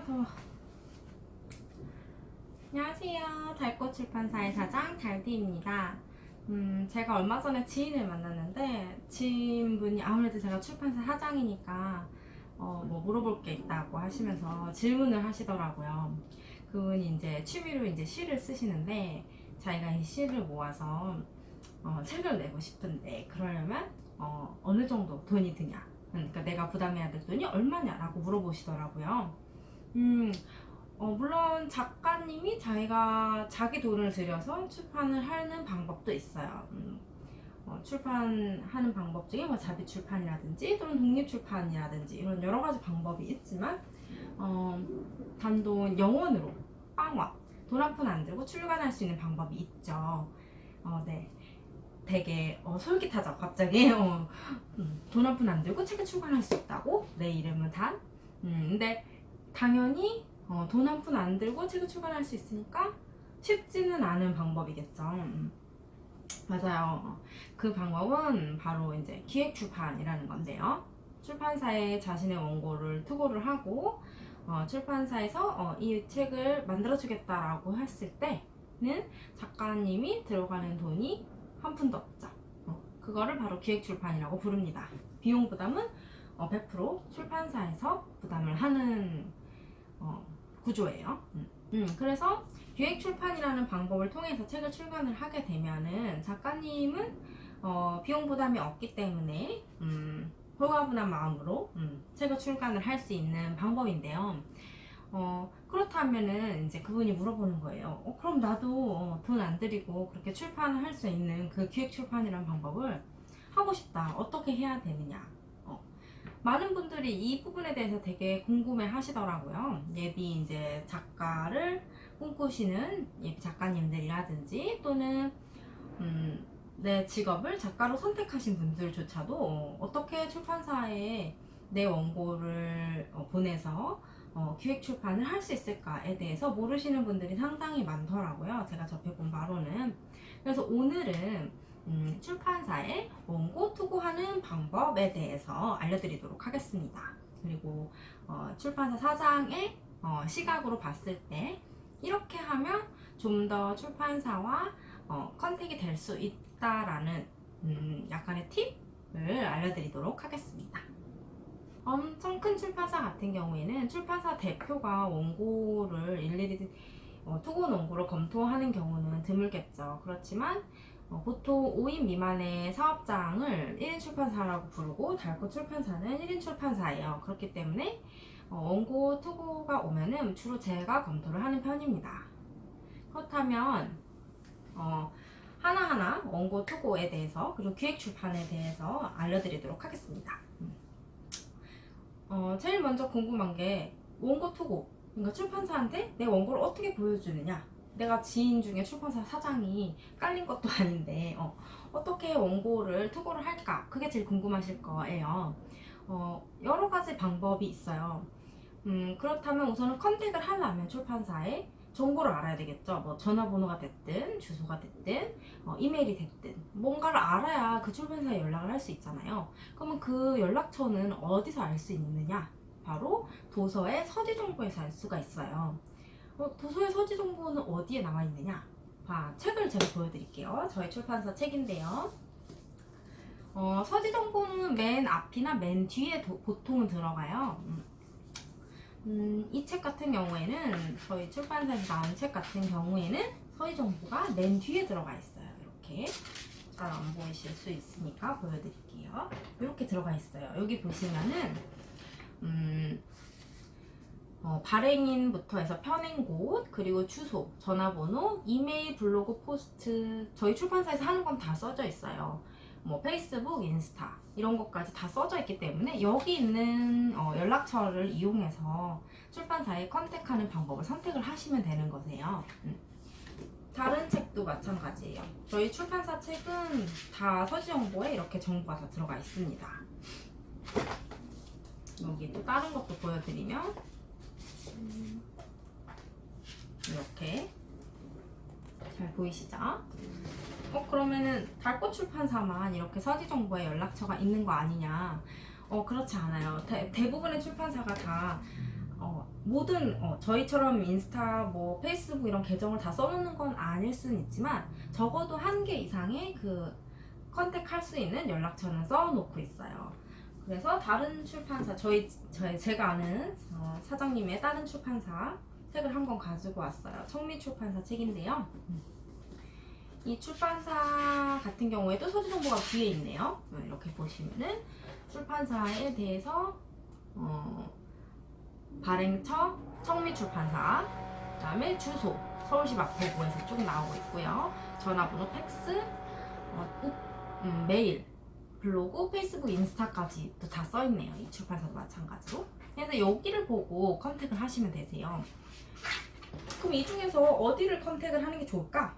아 더워. 안녕하세요. 달꽃 출판사의 사장 달디입니다. 음 제가 얼마 전에 지인을 만났는데 지인분이 아무래도 제가 출판사 사장이니까 어, 뭐 물어볼 게 있다고 하시면서 질문을 하시더라고요. 그분이 이제 취미로 이제 시를 쓰시는데 자기가 이 시를 모아서 어, 책을 내고 싶은데 그러려면 어, 어느 정도 돈이 드냐. 그러니까 내가 부담해야 될 돈이 얼마냐라고 물어보시더라고요 음, 어, 물론 작가님이 자기가 자기 돈을 들여서 출판을 하는 방법도 있어요. 음, 어, 출판하는 방법 중에 뭐 자비 출판이라든지 또는 독립 출판이라든지 이런 여러 가지 방법이 있지만 어, 단돈 영원으로 빵원 돈 한 푼 안 들고 출간할 수 있는 방법이 있죠. 어, 네. 되게 어, 솔깃하죠. 갑자기 어, 음, 돈한 푼 안 들고 책을 출간할 수 있다고 내 이름은 단. 음, 근데 당연히 어, 돈한 푼 안 들고 책을 출간할 수 있으니까 쉽지는 않은 방법이겠죠. 음. 맞아요. 그 방법은 바로 이제 기획 출판이라는 건데요. 출판사에 자신의 원고를 투고를 하고 어, 출판사에서 어, 이 책을 만들어주겠다라고 했을 때는 작가님이 들어가는 돈이 한 푼도 없죠. 어, 그거를 바로 기획 출판이라고 부릅니다. 비용 부담은 어, 100% 출판사에서 부담을 하는 어, 구조예요. 음. 음, 그래서 기획 출판이라는 방법을 통해서 책을 출간을 하게 되면은 작가님은 어, 비용 부담이 없기 때문에 음, 홀가분한 마음으로 음, 책을 출간을 할 수 있는 방법인데요. 어, 그렇다면은 이제 그분이 물어보는 거예요. 어, 그럼 나도 어, 돈안 들이고 그렇게 출판을 할 수 있는 그 기획 출판이라는 방법을 하고 싶다. 어떻게 해야 되느냐? 어, 많은 분들이 이 부분에 대해서 되게 궁금해 하시더라고요. 예비 이제 작가를 꿈꾸시는 예비 작가님들이라든지 또는 음, 내 직업을 작가로 선택하신 분들조차도 어, 어떻게 출판사에 내 원고를 어, 보내서 어, 기획 출판을 할 수 있을까에 대해서 모르시는 분들이 상당히 많더라고요. 제가 접해본 바로는. 그래서 오늘은 음, 출판사에 원고 투고하는 방법에 대해서 알려드리도록 하겠습니다. 그리고 어, 출판사 사장의 어, 시각으로 봤을 때 이렇게 하면 좀 더 출판사와 어, 컨택이 될 수 있다라는 음, 약간의 팁을 알려드리도록 하겠습니다. 엄청 큰 출판사 같은 경우에는 출판사 대표가 원고를 일일이 어, 투고 원고를 검토하는 경우는 드물겠죠. 그렇지만 어, 보통 5인 미만의 사업장을 1인 출판사라고 부르고 달꽃 출판사는 1인 출판사예요. 그렇기 때문에 어, 원고 투고가 오면은 주로 제가 검토를 하는 편입니다. 그렇다면 어, 하나하나 원고 투고에 대해서 그리고 기획 출판에 대해서 알려드리도록 하겠습니다. 음. 어, 제일 먼저 궁금한 게 원고 투고 그러니까 출판사한테 내 원고를 어떻게 보여주느냐. 내가 지인 중에 출판사 사장이 깔린 것도 아닌데 어, 어떻게 원고를 투고를 할까? 그게 제일 궁금하실 거예요. 어, 여러 가지 방법이 있어요. 음, 그렇다면 우선은 컨택을 하려면 출판사에 정보를 알아야 되겠죠. 뭐 전화번호가 됐든 주소가 됐든 어, 이메일이 됐든. 뭔가를 알아야 그 출판사에 연락을 할 수 있잖아요. 그러면 그 연락처는 어디서 알 수 있느냐 바로 도서의 서지 정보에서 알 수가 있어요 어, 도서의 서지 정보는 어디에 나와 있느냐 봐, 책을 제가 보여드릴게요 저희 출판사 책인데요 어, 서지 정보는 맨 앞이나 맨 뒤에 도, 보통은 들어가요 음. 음, 이책 같은 경우에는 저희 출판사에서 나온 책 같은 경우에는 서의 정보가 맨 뒤에 들어가 있어요. 이렇게 잘 안 보이실 수 있으니까 보여드릴게요. 이렇게 들어가 있어요. 여기 보시면은 음, 어, 발행인부터 해서 펴낸 곳 그리고 주소, 전화번호, 이메일, 블로그, 포스트 저희 출판사에서 하는 건 다 써져 있어요. 뭐 페이스북, 인스타 이런 것까지 다 써져 있기 때문에 여기 있는 어, 연락처를 이용해서 출판사에 contact하는 방법을 선택을 하시면 되는 거세요. 음. 다른 책도 마찬가지예요. 저희 출판사 책은 다 서지 정보에 이렇게 정보가 다 들어가 있습니다. 여기 또 다른 것도 보여드리면 음, 이렇게 잘 보이시죠? 어 그러면은 달꽃 출판사만 이렇게 서지 정보에 연락처가 있는 거 아니냐 어 그렇지 않아요 대, 대부분의 출판사가 다 어, 모든 어, 저희처럼 인스타 뭐 페이스북 이런 계정을 다 써놓는 건 아닐 수는 있지만 적어도 한 개 이상의 그 컨택할 수 있는 연락처는 써놓고 있어요. 그래서 다른 출판사 저희 저희 제가 아는 어, 사장님의 다른 출판사 책을 한 권 가지고 왔어요. 청미 출판사 책인데요. 이 출판사 같은 경우에도 소지 정보가 뒤에 있네요. 어, 이렇게 보시면은 출판사에 대해서 어, 발행처 청미 출판사 그다음에 주소 서울시 마포구에서 쭉 나오고 있고요. 전화번호, 팩스, 어, 우- 음, 메일, 블로그, 페이스북, 인스타까지 또다 써있네요. 이 출판사도 마찬가지로. 그래서 여기를 보고 contact를 하시면 되세요. 그럼 이 중에서 어디를 contact를 하는 게 좋을까?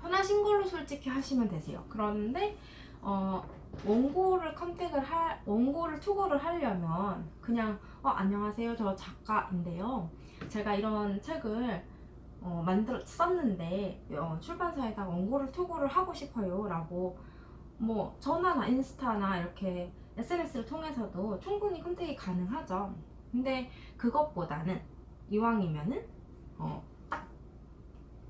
편하신 걸로 솔직히 하시면 되세요. 그런데 어, 원고를 컨택을 할 원고를 투고를 하려면 그냥 어, 안녕하세요 저 작가인데요. 제가 이런 책을 어, 만들었었는데 어, 출판사에다 원고를 투고를 하고 싶어요 라고 뭐 전화나 인스타나 이렇게 SNS를 통해서도 충분히 컨택이 가능하죠. 근데 그것보다는 이왕이면은 어, 딱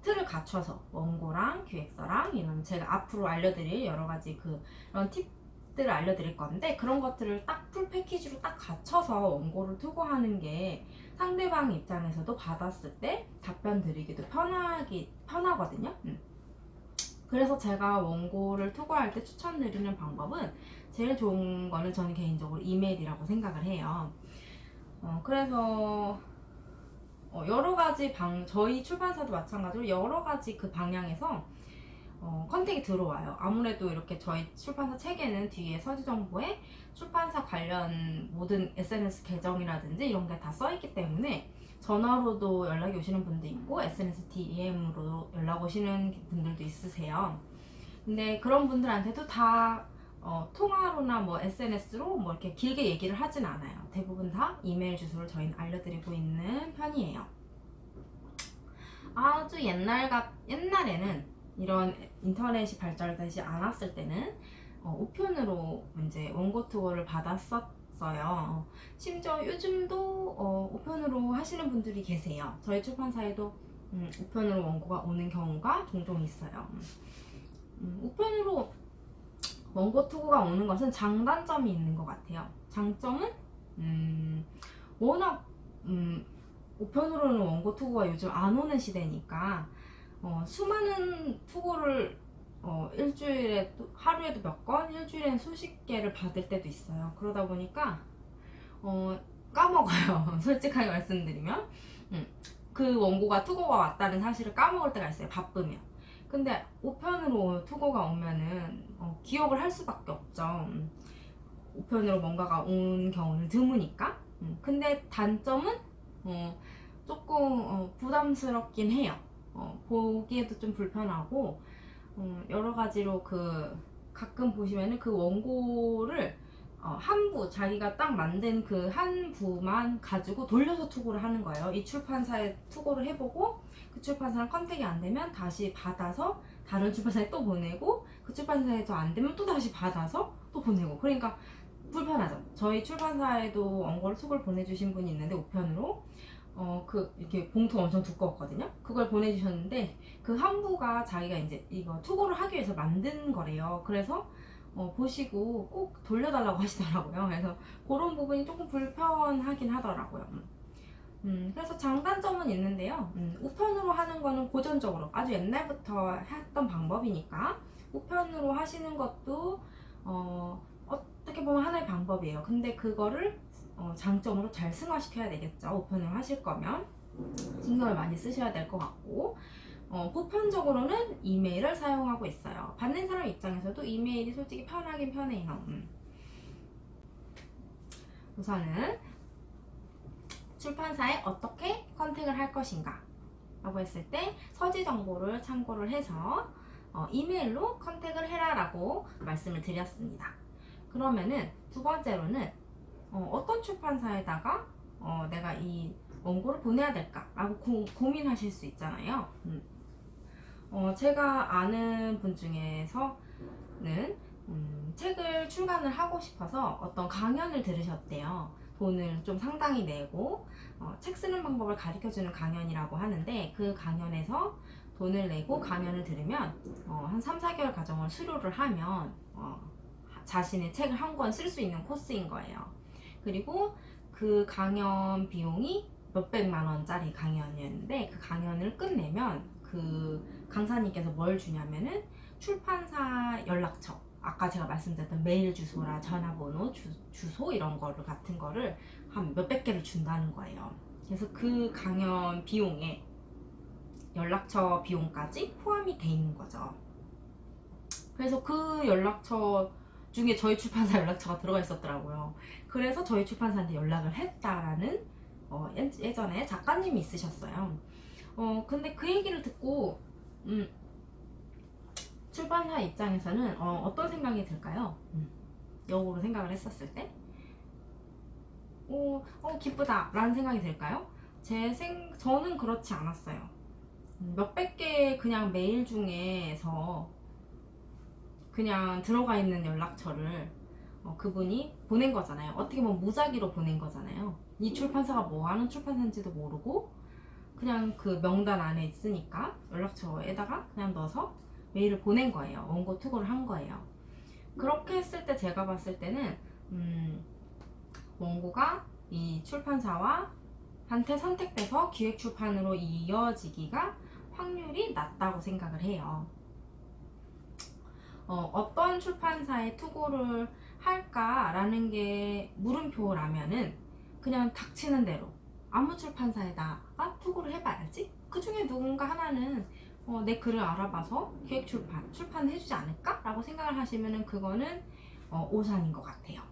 틀을 갖춰서 원고랑 기획서랑 이런 제가 앞으로 알려드릴 여러 가지 그 그런 팁들을 알려드릴 건데 그런 것들을 딱 풀 패키지로 딱 갖춰서 원고를 투고하는 게 상대방 입장에서도 받았을 때 답변 드리기도 편하기 편하거든요. 음. 그래서 제가 원고를 투고할 때 추천드리는 방법은 제일 좋은 거는 저는 개인적으로 이메일이라고 생각을 해요. 어, 그래서 어, 여러 가지 방 저희 출판사도 마찬가지로 여러 가지 그 방향에서 어, 컨택이 들어와요. 아무래도 이렇게 저희 출판사 책에는 뒤에 서지 정보에 출판사 관련 모든 SNS 계정이라든지 이런 게 다 써있기 때문에 전화로도 연락이 오시는 분도 있고 SNS DM으로 연락 오시는 분들도 있으세요. 근데 그런 분들한테도 다 어, 통화로나 뭐 SNS로 뭐 이렇게 길게 얘기를 하진 않아요. 대부분 다 이메일 주소를 저희는 알려드리고 있는 편이에요. 아주 옛날 같 옛날에는 이런 인터넷이 발달되지 않았을 때는 어, 우편으로 이제 원고 투어를 받았었 어요. 심지어 요즘도 어, 우편으로 하시는 분들이 계세요. 저희 출판사에도 음, 우편으로 원고가 오는 경우가 종종 있어요. 음, 우편으로 원고 투고가 오는 것은 장단점이 있는 것 같아요. 장점은 음, 워낙 음, 우편으로는 원고 투고가 요즘 안 오는 시대니까 어, 수많은 투고를 어, 일주일에 또- 하루에도 몇 건, 일주일엔 수십 개를 받을 때도 있어요. 그러다 보니까 어, 까먹어요. 솔직하게 말씀드리면 음, 그 원고가 투고가 왔다는 사실을 까먹을 때가 있어요. 바쁘면. 근데 우편으로 투고가 오면은 어, 기억을 할 수밖에 없죠. 음, 우편으로 뭔가가 온 경우는 드무니까. 음, 근데 단점은 어, 조금 어, 부담스럽긴 해요. 어, 보기에도 좀 불편하고 어, 여러 가지로 그 가끔 보시면은 그 원고를 어, 한 부, 자기가 딱 만든 그 한 부만 가지고 돌려서 투고를 하는 거예요. 이 출판사에 투고를 해보고 그 출판사랑 컨택이 안 되면 다시 받아서 다른 출판사에 또 보내고 그 출판사에도 안 되면 또 다시 받아서 또 보내고 그러니까 불편하죠. 저희 출판사에도 원고를 투고를 보내주신 분이 있는데 우편으로 어 그 이렇게 봉투 엄청 두꺼웠거든요. 그걸 보내주셨는데 그 한 부가 자기가 이제 이거 투고를 하기 위해서 만든 거래요. 그래서 어, 보시고 꼭 돌려달라고 하시더라고요. 그래서 그런 부분이 조금 불편하긴 하더라고요. 음. 음, 그래서 장단점은 있는데요. 음, 우편으로 하는 거는 고전적으로 아주 옛날부터 했던 방법이니까 우편으로 하시는 것도 어, 어떻게 보면 하나의 방법이에요. 근데 그거를 어, 장점으로 잘 승화시켜야 되겠죠. 우편으로 하실 거면 신경을 많이 쓰셔야 될 것 같고 어, 보편적으로는 이메일을 사용하고 있어요. 받는 사람 입장에서도 이메일이 솔직히 편하긴 편해요. 음. 우선은 출판사에 어떻게 컨택을 할 것인가 라고 했을 때 서지 정보를 참고를 해서 어, 이메일로 컨택을 해라 라고 말씀을 드렸습니다. 그러면은 두 번째로는 어, 떤 출판사에다가 어, 내가 이 원고를 보내야 될까 라고 고, 고민하실 수 있잖아요. 음. 어, 제가 아는 분 중에서는 음, 책을 출간을 하고 싶어서 어떤 강연을 들으셨대요. 돈을 좀 상당히 내고 어, 책 쓰는 방법을 가르쳐주는 강연이라고 하는데 그 강연에서 돈을 내고 강연을 들으면 어, 한 3, 4개월 과정을 수료를 하면 어, 자신의 책을 한 권 쓸 수 있는 코스인 거예요. 그리고 그 강연 비용이 몇백만 원짜리 강연이었는데 그 강연을 끝내면 그 강사님께서 뭘 주냐면은 출판사 연락처 아까 제가 말씀드렸던 메일 주소라 전화번호 주, 주소 이런 거를 같은 거를 한 몇백 개를 준다는 거예요. 그래서 그 강연 비용에 연락처 비용까지 포함이 돼 있는 거죠. 그래서 그 연락처 중에 저희 출판사 연락처가 들어가 있었더라고요. 그래서 저희 출판사한테 연락을 했다라는 어, 예- 예전에 작가님이 있으셨어요. 어, 근데 그 얘기를 듣고 음, 출판사 입장에서는 어, 떤 생각이 들까요? 음, 역으로 생각을 했었을 때 어, 어 기쁘다 라는 생각이 들까요? 제 생, 저는 그렇지 않았어요. 음, 몇백 개의 그냥 메일 중에서 그냥 들어가 있는 연락처를 어, 그분이 보낸 거잖아요. 어떻게 보면 무작위로 보낸 거잖아요. 이 출판사가 뭐 하는 출판사인지도 모르고 그냥 그 명단 안에 있으니까 연락처에다가 그냥 넣어서 메일을 보낸 거예요. 원고 투고를 한 거예요. 그렇게 했을 때 제가 봤을 때는 음, 원고가 이 출판사와 한테 선택돼서 기획 출판으로 이어지기가 확률이 낮다고 생각을 해요. 어, 어떤 출판사에 투고를 할까라는 게 물음표라면은 그냥 닥치는 대로 아무 출판사에다가 투고를 해봐야지. 그 중에 누군가 하나는 어, 내 글을 알아봐서 기획 출판, 출판을 해주지 않을까? 라고 생각을 하시면은 그거는 어, 오산인 것 같아요.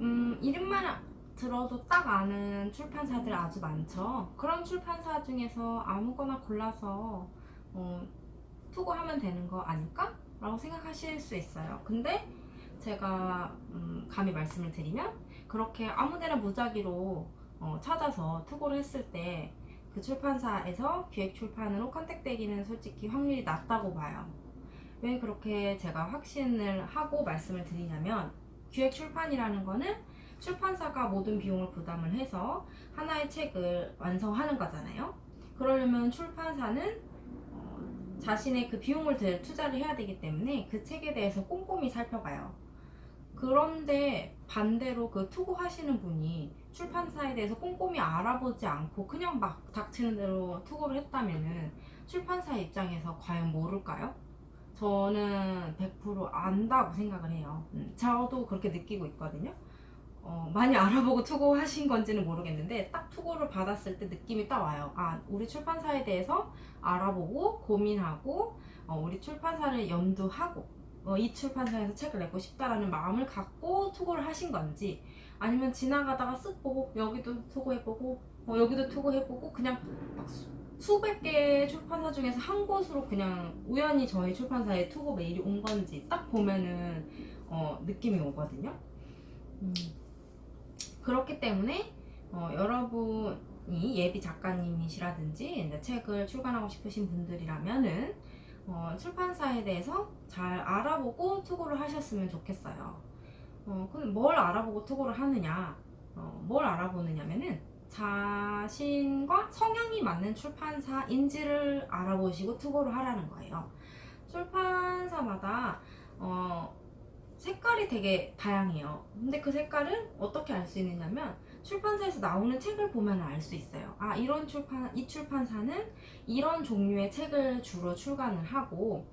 음, 이름만 들어도 딱 아는 출판사들 아주 많죠. 그런 출판사 중에서 아무거나 골라서 어, 투고하면 되는 거 아닐까? 라고 생각하실 수 있어요. 근데 제가 음, 감히 말씀을 드리면 그렇게 아무데나 무작위로 어, 찾아서 투고를 했을 때 그 출판사에서 기획 출판으로 컨택되기는 솔직히 확률이 낮다고 봐요. 왜 그렇게 제가 확신을 하고 말씀을 드리냐면 기획 출판이라는 거는 출판사가 모든 비용을 부담을 해서 하나의 책을 완성하는 거잖아요. 그러려면 출판사는 어, 자신의 그 비용을 들 투자를 해야 되기 때문에 그 책에 대해서 꼼꼼히 살펴봐요. 그런데 반대로 그 투고하시는 분이 출판사에 대해서 꼼꼼히 알아보지 않고 그냥 막 닥치는 대로 투고를 했다면은 출판사 입장에서 과연 모를까요? 저는 100% 안다고 생각을 해요. 음, 저도 그렇게 느끼고 있거든요. 어, 많이 알아보고 투고하신 건지는 모르겠는데 딱 투고를 받았을 때 느낌이 딱 와요. 아, 우리 출판사에 대해서 알아보고 고민하고 어, 우리 출판사를 염두하고 어, 이 출판사에서 책을 내고 싶다라는 마음을 갖고 투고를 하신 건지 아니면 지나가다가 쓱 보고 여기도 투고해보고 어, 여기도 투고해보고 그냥 막 수, 수백 개의 출판사 중에서 한 곳으로 그냥 우연히 저희 출판사에 투고 메일이 온 건지 딱 보면은 어, 느낌이 오거든요. 음, 그렇기 때문에 어, 여러분이 예비 작가님이시라든지 이제 책을 출간하고 싶으신 분들이라면은 어, 출판사에 대해서 잘 알아보고 투고를 하셨으면 좋겠어요. 어, 그럼 뭘 알아보고 투고를 하느냐? 어, 뭘 알아보느냐면은 자신과 성향이 맞는 출판사인지를 알아보시고 투고를 하라는 거예요. 출판사마다 어, 색깔이 되게 다양해요. 근데 그 색깔은 어떻게 알 수 있느냐면 출판사에서 나오는 책을 보면 알 수 있어요. 아, 이런 출판, 이 출판사는 이런 종류의 책을 주로 출간을 하고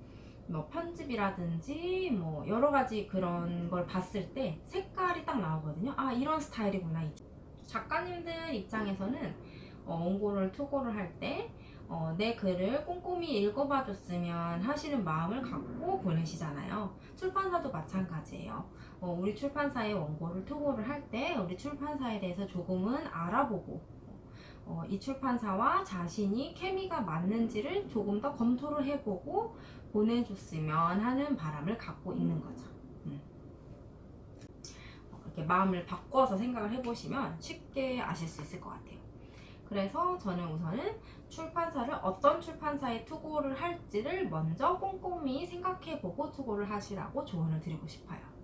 뭐 편집이라든지 뭐 여러 가지 그런 걸 봤을 때 색깔이 딱 나오거든요. 아, 이런 스타일이구나. 작가님들 입장에서는 어, 원고를 투고를 할 때 어, 내 글을 꼼꼼히 읽어봐 줬으면 하시는 마음을 갖고 보내시잖아요. 출판사도 마찬가지예요. 어, 우리 출판사의 원고를 투고를 할 때 우리 출판사에 대해서 조금은 알아보고 어, 이 출판사와 자신이 케미가 맞는지를 조금 더 검토를 해보고 보내줬으면 하는 바람을 갖고 있는 거죠. 음. 어, 이렇게 마음을 바꿔서 생각을 해보시면 쉽게 아실 수 있을 것 같아요. 그래서 저는 우선은 출판사를 어떤 출판사에 투고를 할지를 먼저 꼼꼼히 생각해보고 투고를 하시라고 조언을 드리고 싶어요.